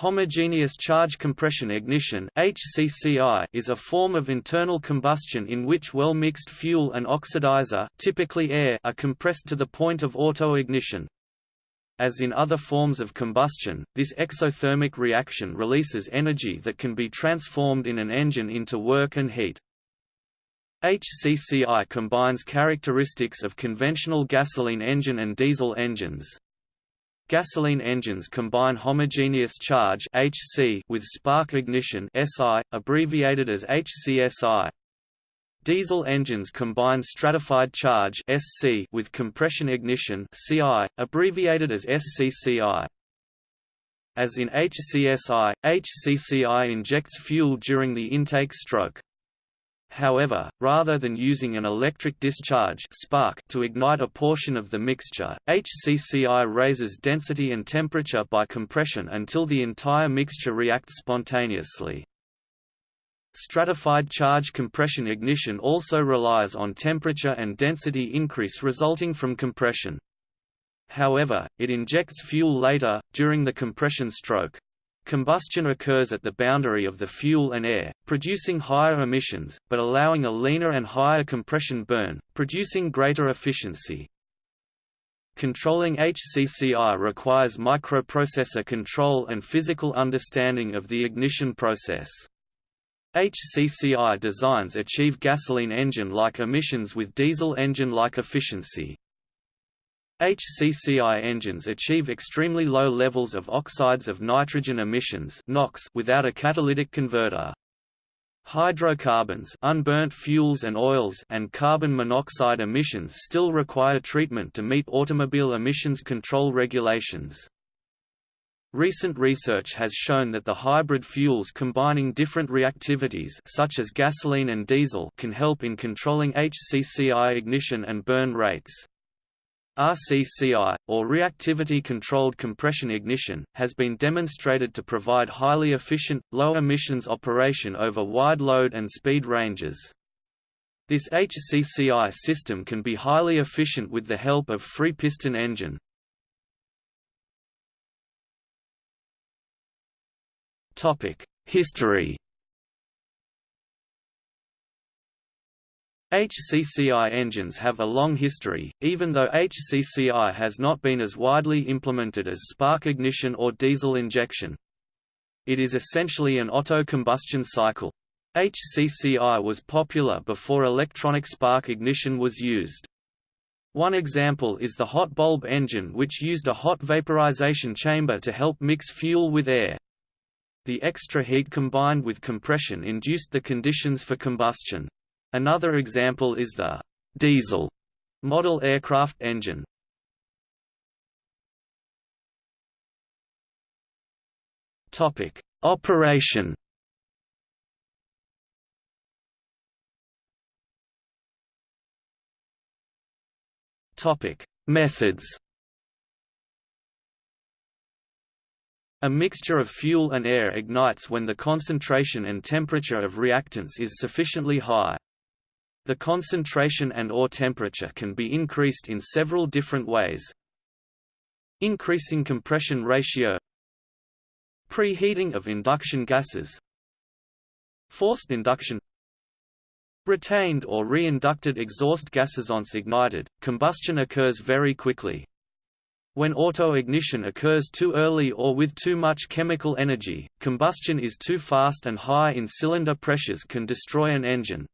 Homogeneous charge compression ignition (HCCI) is a form of internal combustion in which well-mixed fuel and oxidizer, typically air, are compressed to the point of autoignition. As in other forms of combustion, this exothermic reaction releases energy that can be transformed in an engine into work and heat. HCCI combines characteristics of conventional gasoline engine and diesel engines. Gasoline engines combine homogeneous charge (HC) with spark ignition (SI), abbreviated as HCSI. Diesel engines combine stratified charge (SC) with compression ignition (CI), abbreviated as SCCI. As in HCSI, HCCI injects fuel during the intake stroke. However, rather than using an electric discharge spark to ignite a portion of the mixture, HCCI raises density and temperature by compression until the entire mixture reacts spontaneously. Stratified charge compression ignition also relies on temperature and density increase resulting from compression. However, it injects fuel later, during the compression stroke. Combustion occurs at the boundary of the fuel and air, producing higher emissions, but allowing a leaner and higher compression burn, producing greater efficiency. Controlling HCCI requires microprocessor control and physical understanding of the ignition process. HCCI designs achieve gasoline engine-like emissions with diesel engine-like efficiency. HCCI engines achieve extremely low levels of oxides of nitrogen emissions NOx without a catalytic converter. Hydrocarbons unburnt fuels and, oils and carbon monoxide emissions still require treatment to meet automobile emissions control regulations. Recent research has shown that the hybrid fuels combining different reactivities such as gasoline and diesel can help in controlling HCCI ignition and burn rates. RCCI, or reactivity-controlled compression ignition, has been demonstrated to provide highly efficient, low-emissions operation over wide load and speed ranges. This HCCI system can be highly efficient with the help of free piston engine. History HCCI engines have a long history, even though HCCI has not been as widely implemented as spark ignition or diesel injection. It is essentially an auto-combustion cycle. HCCI was popular before electronic spark ignition was used. One example is the hot bulb engine which used a hot vaporization chamber to help mix fuel with air. The extra heat combined with compression induced the conditions for combustion. Another example is the diesel model aircraft engine. Topic: Operation. Topic: Methods. A mixture of fuel and air ignites when the concentration and temperature of reactants is sufficiently high. The concentration and or temperature can be increased in several different ways. Increasing compression ratio Preheating of induction gases Forced induction Retained or reinducted exhaust gases once ignited, combustion occurs very quickly. When auto-ignition occurs too early or with too much chemical energy, combustion is too fast and high in cylinder pressures can destroy an engine.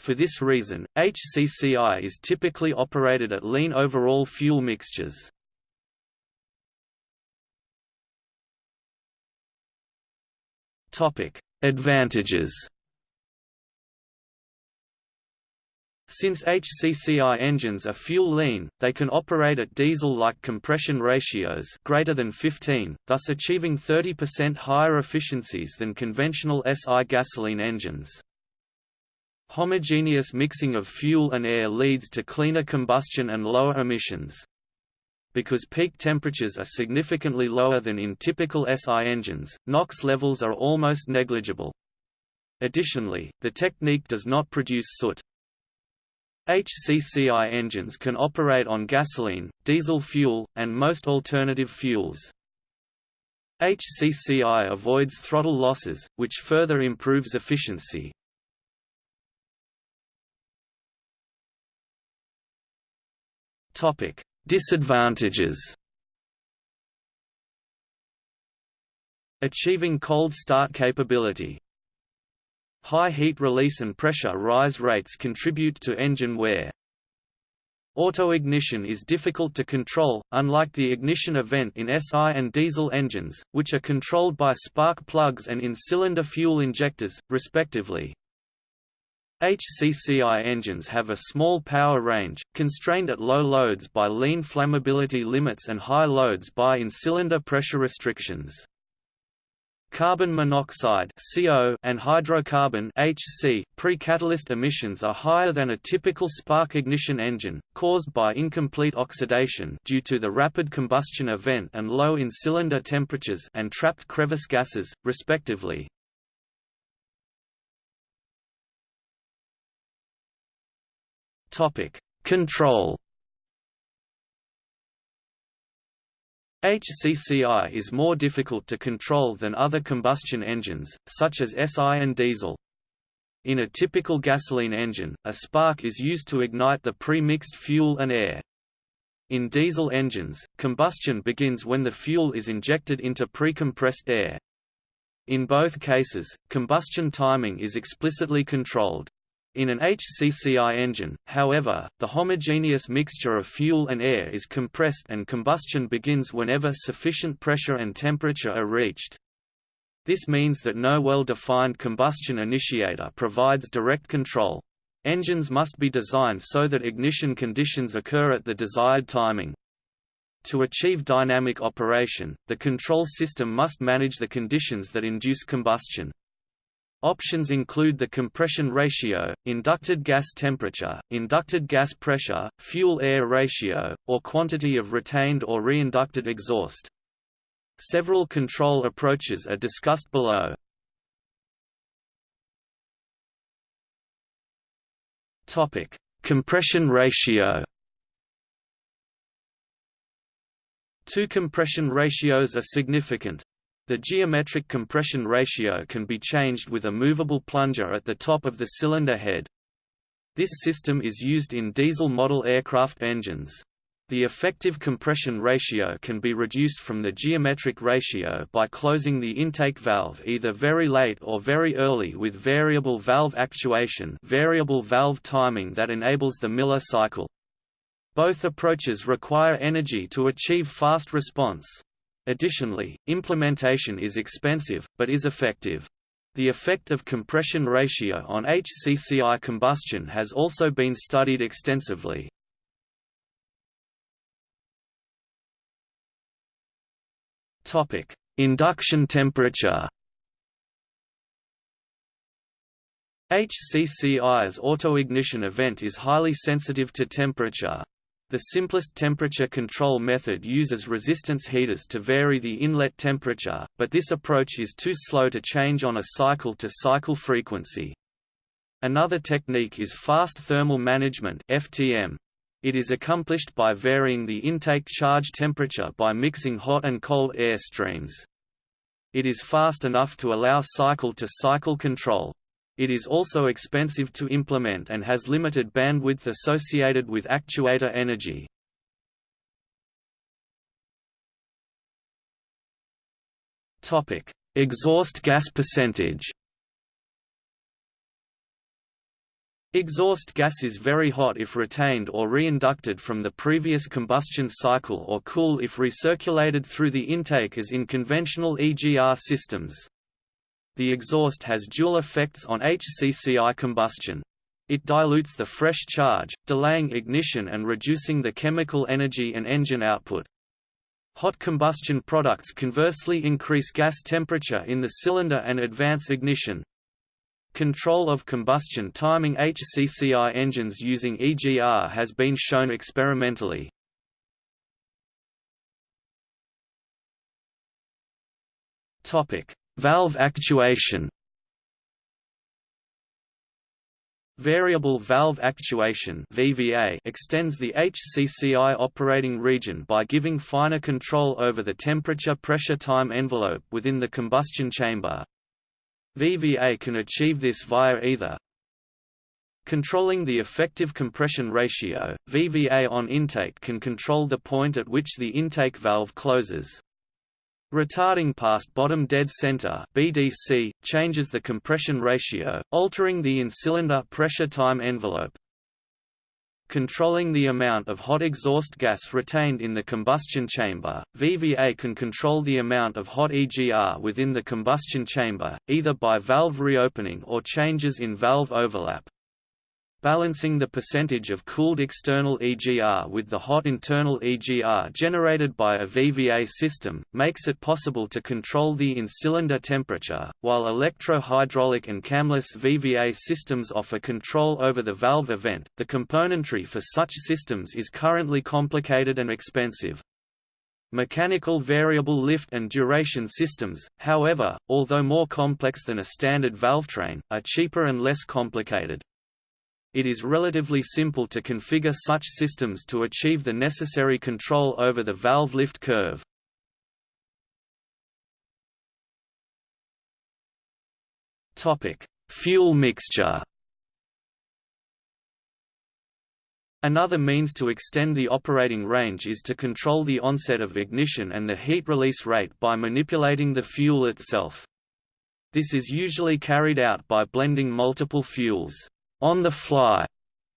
For this reason, HCCI is typically operated at lean overall fuel mixtures. Topic: Advantages Since HCCI engines are fuel lean, they can operate at diesel-like compression ratios greater than 15, thus achieving 30% higher efficiencies than conventional SI gasoline engines. Homogeneous mixing of fuel and air leads to cleaner combustion and lower emissions. Because peak temperatures are significantly lower than in typical SI engines, NOx levels are almost negligible. Additionally, the technique does not produce soot. HCCI engines can operate on gasoline, diesel fuel, and most alternative fuels. HCCI avoids throttle losses, which further improves efficiency. Topic: Disadvantages. Achieving cold start capability. High heat release and pressure rise rates contribute to engine wear. Auto-ignition is difficult to control, unlike the ignition event in SI and diesel engines, which are controlled by spark plugs and in-cylinder fuel injectors, respectively. HCCI engines have a small power range, constrained at low loads by lean flammability limits and high loads by in-cylinder pressure restrictions. Carbon monoxide (CO) and hydrocarbon (HC) pre-catalyst emissions are higher than a typical spark ignition engine, caused by incomplete oxidation due to the rapid combustion event and low in-cylinder temperatures and trapped crevice gases, respectively. Topic: Control. HCCI is more difficult to control than other combustion engines, such as SI and diesel. In a typical gasoline engine, a spark is used to ignite the pre-mixed fuel and air. In diesel engines, combustion begins when the fuel is injected into pre-compressed air. In both cases, combustion timing is explicitly controlled. In an HCCI engine, however, the homogeneous mixture of fuel and air is compressed and combustion begins whenever sufficient pressure and temperature are reached. This means that no well-defined combustion initiator provides direct control. Engines must be designed so that ignition conditions occur at the desired timing. To achieve dynamic operation, the control system must manage the conditions that induce combustion. Options include the compression ratio, inducted gas temperature, inducted gas pressure, fuel-air ratio, or quantity of retained or reinducted exhaust. Several control approaches are discussed below. Topic: Compression ratio. Two compression ratios are significant, the geometric compression ratio can be changed with a movable plunger at the top of the cylinder head. This system is used in diesel model aircraft engines. The effective compression ratio can be reduced from the geometric ratio by closing the intake valve either very late or very early with variable valve actuation variable valve timing that enables the Miller cycle. Both approaches require energy to achieve fast response. Additionally, implementation is expensive, but is effective. The effect of compression ratio on HCCI combustion has also been studied extensively. Induction temperature HCCI's autoignition event is highly sensitive to temperature, the simplest temperature control method uses resistance heaters to vary the inlet temperature, but this approach is too slow to change on a cycle-to-cycle -cycle frequency. Another technique is fast thermal management FTM. It is accomplished by varying the intake charge temperature by mixing hot and cold air streams. It is fast enough to allow cycle-to-cycle -cycle control. It is also expensive to implement and has limited bandwidth associated with actuator energy. Topic: Exhaust gas percentage. Exhaust gas is very hot if retained or reinducted from the previous combustion cycle or cool if recirculated through the intake as in conventional EGR systems. The exhaust has dual effects on HCCI combustion. It dilutes the fresh charge, delaying ignition and reducing the chemical energy and engine output. Hot combustion products conversely increase gas temperature in the cylinder and advance ignition. Control of combustion timing HCCI engines using EGR has been shown experimentally. Topic: Valve actuation Variable valve actuation (VVA) extends the HCCI operating region by giving finer control over the temperature-pressure time envelope within the combustion chamber. VVA can achieve this via either Controlling the effective compression ratio, VVA on intake can control the point at which the intake valve closes. Retarding past bottom dead center (BDC) changes the compression ratio, altering the in-cylinder pressure time envelope. Controlling the amount of hot exhaust gas retained in the combustion chamber, VVA can control the amount of hot EGR within the combustion chamber, either by valve reopening or changes in valve overlap. Balancing the percentage of cooled external EGR with the hot internal EGR generated by a VVA system, makes it possible to control the in-cylinder temperature, while electro-hydraulic and camless VVA systems offer control over the valve event. The componentry for such systems is currently complicated and expensive. Mechanical variable lift and duration systems, however, although more complex than a standard valvetrain, are cheaper and less complicated. It is relatively simple to configure such systems to achieve the necessary control over the valve lift curve. Fuel mixture. Another means to extend the operating range is to control the onset of ignition and the heat release rate by manipulating the fuel itself. This is usually carried out by blending multiple fuels on the fly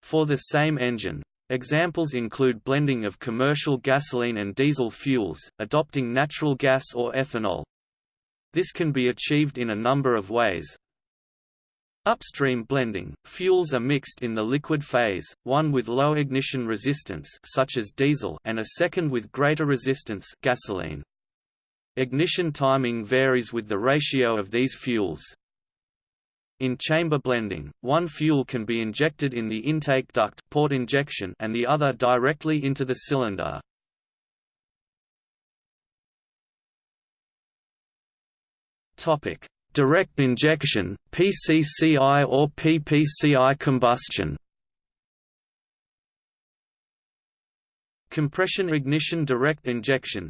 for the same engine. Examples include blending of commercial gasoline and diesel fuels, adopting natural gas or ethanol. This can be achieved in a number of ways. Upstream blending – Fuels are mixed in the liquid phase, one with low ignition resistance such as diesel and a second with greater resistance gasoline. Ignition timing varies with the ratio of these fuels. In chamber blending, one fuel can be injected in the intake duct port injection and the other directly into the cylinder. Direct injection, PCCI or PPCI combustion. Compression ignition direct injection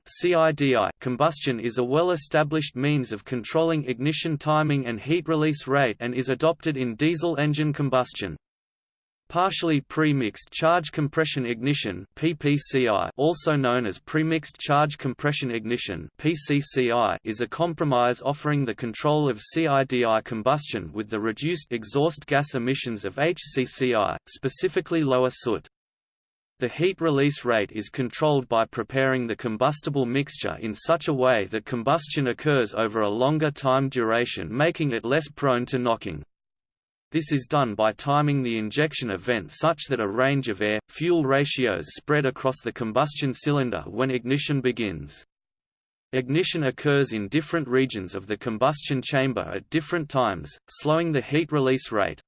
combustion is a well-established means of controlling ignition timing and heat release rate and is adopted in diesel engine combustion. Partially pre-mixed charge compression ignition PPCI also known as premixed charge compression ignition PCCI is a compromise offering the control of CIDI combustion with the reduced exhaust gas emissions of HCCI, specifically lower soot. The heat release rate is controlled by preparing the combustible mixture in such a way that combustion occurs over a longer time duration making it less prone to knocking. This is done by timing the injection event such that a range of air-fuel ratios spread across the combustion cylinder when ignition begins. Ignition occurs in different regions of the combustion chamber at different times, slowing the heat release rate.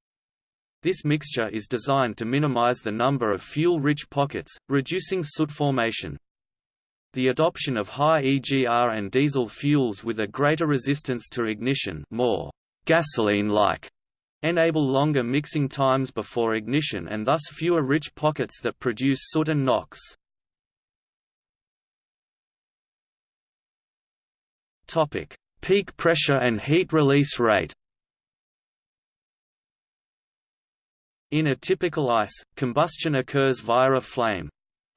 This mixture is designed to minimize the number of fuel-rich pockets, reducing soot formation. The adoption of high EGR and diesel fuels with a greater resistance to ignition more gasoline-like enable longer mixing times before ignition and thus fewer rich pockets that produce soot and NOx. Peak pressure and heat release rate In a typical ICE, combustion occurs via a flame.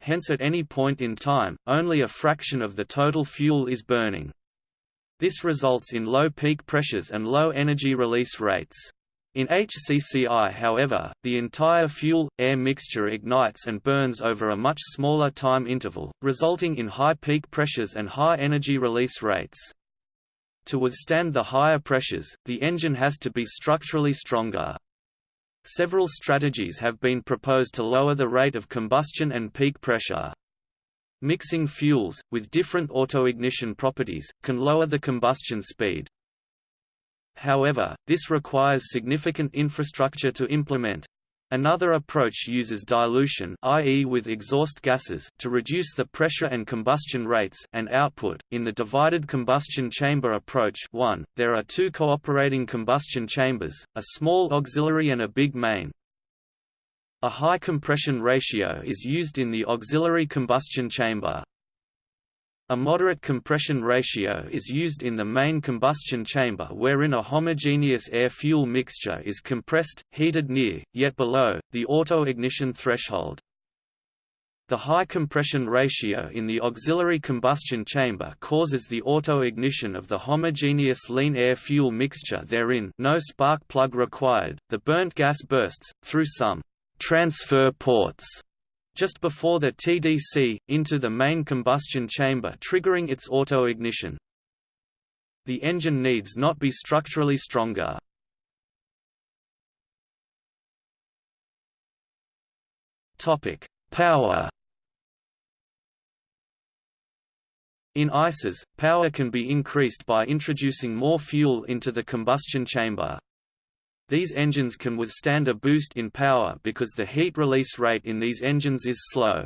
Hence at any point in time, only a fraction of the total fuel is burning. This results in low peak pressures and low energy release rates. In HCCI however, the entire fuel-air mixture ignites and burns over a much smaller time interval, resulting in high peak pressures and high energy release rates. To withstand the higher pressures, the engine has to be structurally stronger. Several strategies have been proposed to lower the rate of combustion and peak pressure. Mixing fuels, with different autoignition properties, can lower the combustion speed. However, this requires significant infrastructure to implement, Another approach uses dilution i.e. with exhaust gases to reduce the pressure and combustion rates and output. In the divided combustion chamber approach 1, there are two cooperating combustion chambers, a small auxiliary and a big main. A high compression ratio is used in the auxiliary combustion chamber. A moderate compression ratio is used in the main combustion chamber wherein a homogeneous air-fuel mixture is compressed, heated near, yet below, the auto-ignition threshold. The high compression ratio in the auxiliary combustion chamber causes the auto-ignition of the homogeneous lean air-fuel mixture therein no spark plug required, the burnt gas bursts, through some transfer ports just before the TDC, into the main combustion chamber triggering its auto-ignition. The engine needs not be structurally stronger. Power In ICEs, power can be increased by introducing more fuel into the combustion chamber. These engines can withstand a boost in power because the heat release rate in these engines is slow.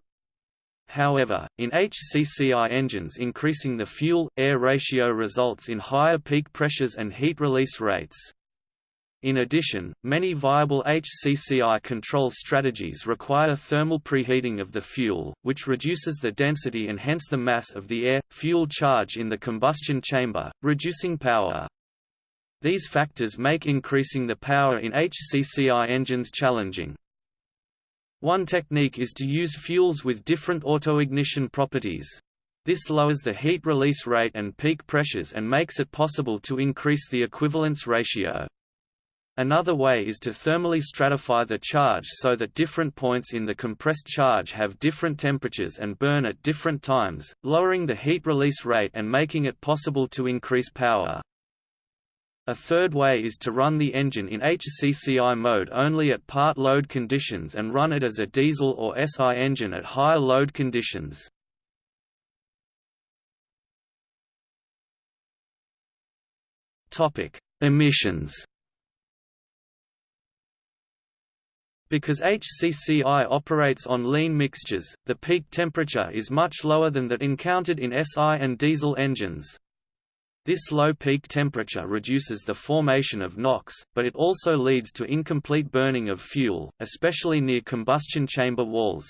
However, in HCCI engines increasing the fuel-air ratio results in higher peak pressures and heat release rates. In addition, many viable HCCI control strategies require thermal preheating of the fuel, which reduces the density and hence the mass of the air-fuel charge in the combustion chamber, reducing power. These factors make increasing the power in HCCI engines challenging. One technique is to use fuels with different autoignition properties. This lowers the heat release rate and peak pressures and makes it possible to increase the equivalence ratio. Another way is to thermally stratify the charge so that different points in the compressed charge have different temperatures and burn at different times, lowering the heat release rate and making it possible to increase power. A third way is to run the engine in HCCI mode only at part load conditions and run it as a diesel or SI engine at higher load conditions. Emissions Because HCCI operates on lean mixtures, the peak temperature is much lower than that encountered in SI and diesel engines. This low peak temperature reduces the formation of NOx, but it also leads to incomplete burning of fuel, especially near combustion chamber walls.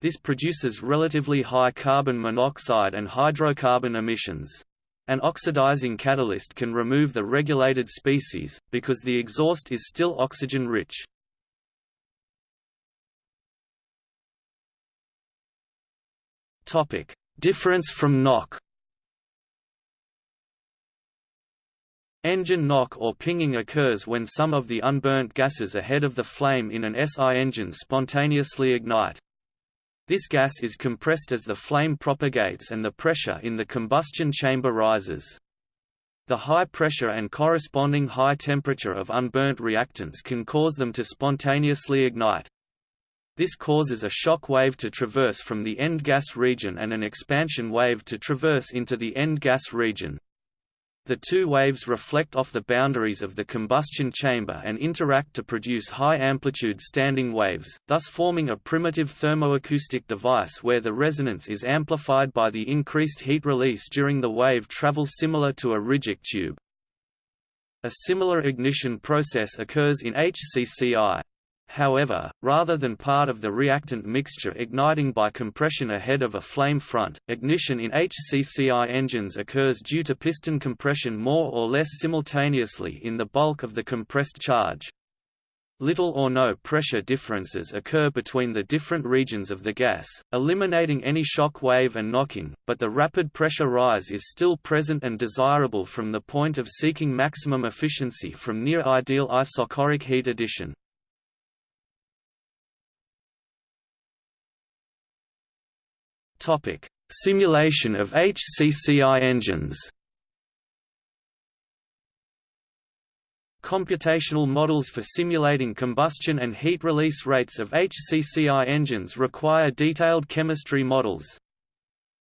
This produces relatively high carbon monoxide and hydrocarbon emissions. An oxidizing catalyst can remove the regulated species, because the exhaust is still oxygen-rich. Difference from NOx Engine knock or pinging occurs when some of the unburnt gases ahead of the flame in an SI engine spontaneously ignite. This gas is compressed as the flame propagates and the pressure in the combustion chamber rises. The high pressure and corresponding high temperature of unburnt reactants can cause them to spontaneously ignite. This causes a shock wave to traverse from the end gas region and an expansion wave to traverse into the end gas region. The two waves reflect off the boundaries of the combustion chamber and interact to produce high-amplitude standing waves, thus forming a primitive thermoacoustic device where the resonance is amplified by the increased heat release during the wave travel similar to a Rijke tube. A similar ignition process occurs in HCCI. However, rather than part of the reactant mixture igniting by compression ahead of a flame front, ignition in HCCI engines occurs due to piston compression more or less simultaneously in the bulk of the compressed charge. Little or no pressure differences occur between the different regions of the gas, eliminating any shock wave and knocking, but the rapid pressure rise is still present and desirable from the point of seeking maximum efficiency from near-ideal isochoric heat addition. Topic: Simulation of HCCI engines. Computational models for simulating combustion and heat release rates of HCCI engines require detailed chemistry models.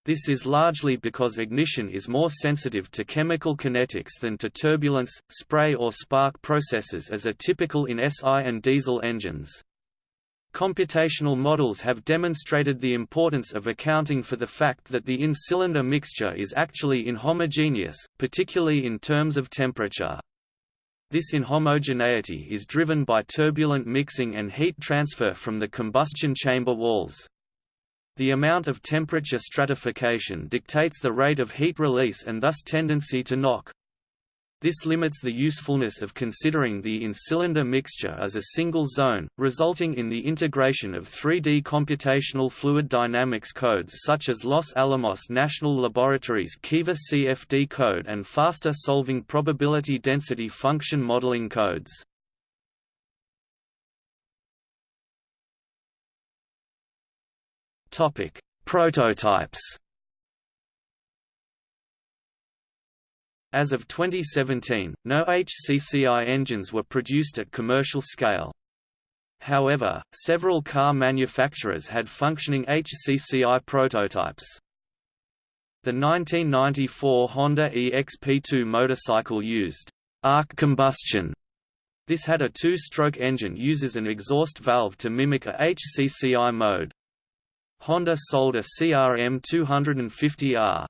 This is largely because ignition is more sensitive to chemical kinetics than to turbulence, spray or spark processes as are typical in SI and diesel engines. Computational models have demonstrated the importance of accounting for the fact that the in-cylinder mixture is actually inhomogeneous, particularly in terms of temperature. This inhomogeneity is driven by turbulent mixing and heat transfer from the combustion chamber walls. The amount of temperature stratification dictates the rate of heat release and thus tendency to knock. This limits the usefulness of considering the in-cylinder mixture as a single zone, resulting in the integration of 3D computational fluid dynamics codes such as Los Alamos National Laboratory's Kiva CFD code and faster solving probability density function modeling codes. Prototypes As of 2017, no HCCI engines were produced at commercial scale. However, several car manufacturers had functioning HCCI prototypes. The 1994 Honda EXP2 motorcycle used arc combustion. This had a two-stroke engine uses an exhaust valve to mimic a HCCI mode. Honda sold a CRM 250R,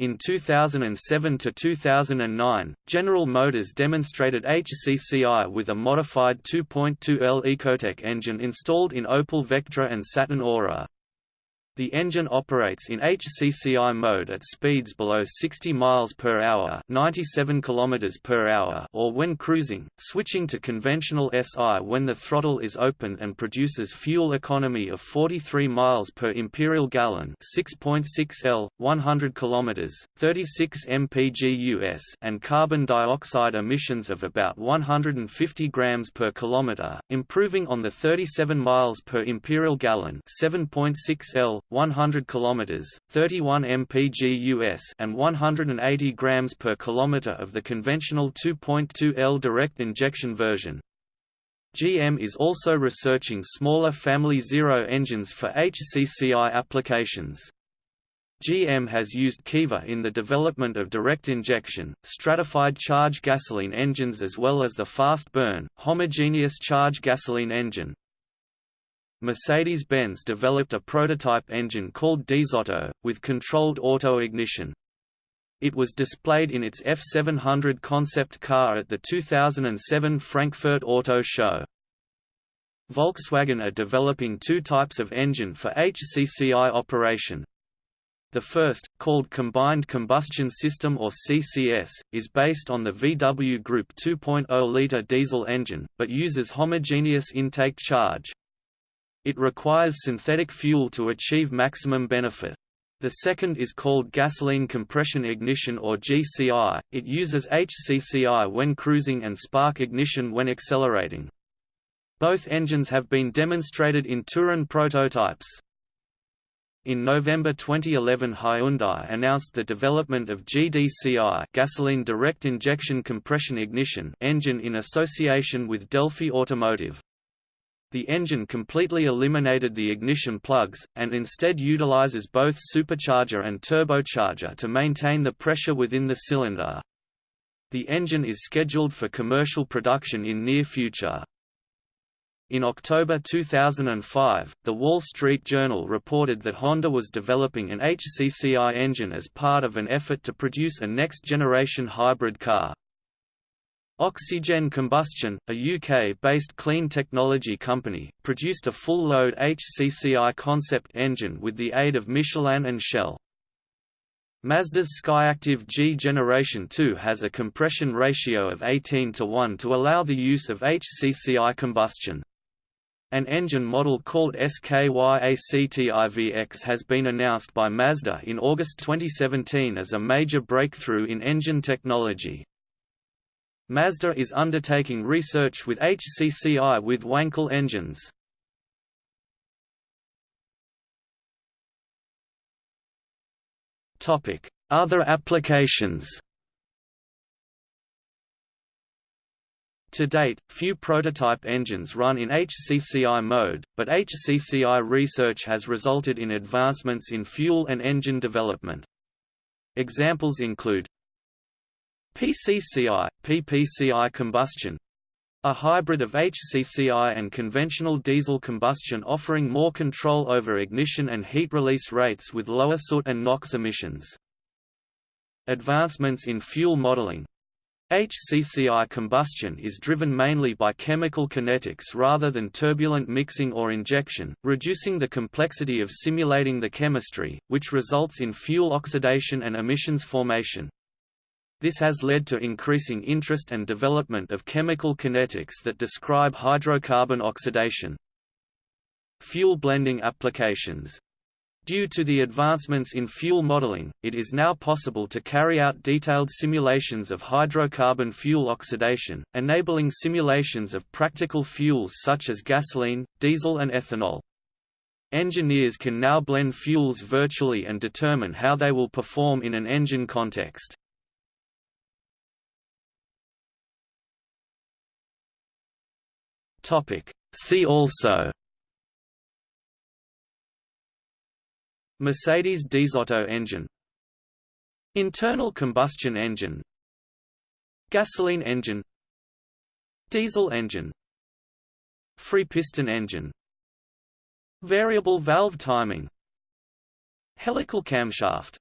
in 2007 to 2009, General Motors demonstrated HCCI with a modified 2.2L Ecotec engine installed in Opel Vectra and Saturn Aura. The engine operates in HCCI mode at speeds below 60 miles per hour, 97 kilometers per hour, or when cruising, switching to conventional SI when the throttle is opened and produces fuel economy of 43 miles per imperial gallon, 6.6 L, 100 kilometers, 36 mpg US, and carbon dioxide emissions of about 150 grams per kilometer, improving on the 37 miles per imperial gallon, 7.6 L, 100 km, 31 mpg US and 180 grams per kilometer of the conventional 2.2 L direct injection version. GM is also researching smaller Family Zero engines for HCCI applications. GM has used Kiva in the development of direct injection, stratified charge gasoline engines as well as the fast burn, homogeneous charge gasoline engine, Mercedes-Benz developed a prototype engine called DiesOtto, with controlled auto-ignition. It was displayed in its F700 concept car at the 2007 Frankfurt Auto Show. Volkswagen are developing two types of engine for HCCI operation. The first, called Combined Combustion System or CCS, is based on the VW Group 2.0-litre diesel engine, but uses homogeneous intake charge. It requires synthetic fuel to achieve maximum benefit. The second is called gasoline compression ignition or GCI, it uses HCCI when cruising and spark ignition when accelerating. Both engines have been demonstrated in Touran prototypes. In November 2011 Hyundai announced the development of GDCI gasoline direct injection compression ignition engine in association with Delphi Automotive. The engine completely eliminated the ignition plugs, and instead utilizes both supercharger and turbocharger to maintain the pressure within the cylinder. The engine is scheduled for commercial production in near future. In October 2005, The Wall Street Journal reported that Honda was developing an HCCI engine as part of an effort to produce a next-generation hybrid car. Oxygen Combustion, a UK-based clean technology company, produced a full-load HCCI concept engine with the aid of Michelin and Shell. Mazda's Skyactiv G Generation 2 has a compression ratio of 18 to 1 to allow the use of HCCI combustion. An engine model called SKYACTIVX has been announced by Mazda in August 2017 as a major breakthrough in engine technology. Mazda is undertaking research with HCCI with Wankel engines. Other applications To date, few prototype engines run in HCCI mode, but HCCI research has resulted in advancements in fuel and engine development. Examples include PCCI, PPCI combustion a hybrid of HCCI and conventional diesel combustion offering more control over ignition and heat release rates with lower soot and NOx emissions. Advancements in fuel modeling HCCI combustion is driven mainly by chemical kinetics rather than turbulent mixing or injection, reducing the complexity of simulating the chemistry, which results in fuel oxidation and emissions formation. This has led to increasing interest and development of chemical kinetics that describe hydrocarbon oxidation. Fuel blending applications Due to the advancements in fuel modeling, it is now possible to carry out detailed simulations of hydrocarbon fuel oxidation, enabling simulations of practical fuels such as gasoline, diesel and ethanol. Engineers can now blend fuels virtually and determine how they will perform in an engine context. See also Mercedes DiesOtto engine Internal combustion engine Gasoline engine Diesel engine Free piston engine Variable valve timing Helical camshaft